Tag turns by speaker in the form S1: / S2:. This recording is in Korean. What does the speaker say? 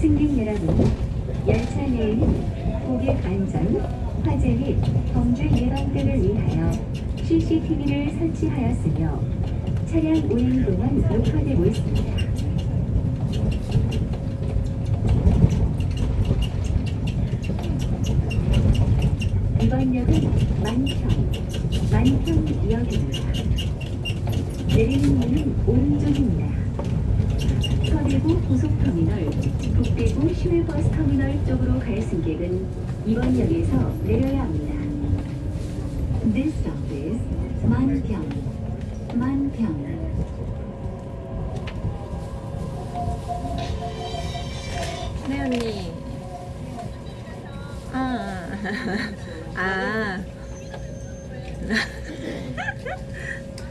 S1: 승객 여러분, 열차 내에는 고객 안전, 화재 및 범죄 예방 등을 위하여 CCTV를 설치하였으며 차량 운행 동안 녹화되고 있습니다. 이번 역은 만평, 만평역입니다. 내리는 문은 오른쪽입니다. 서대구 고속터미널, 북대구 시외버스 터미널 쪽으로 갈 승객은 이번 역에서 내려야 합니다. This stop is 만평, 만 평.
S2: 네 언니 아, 아.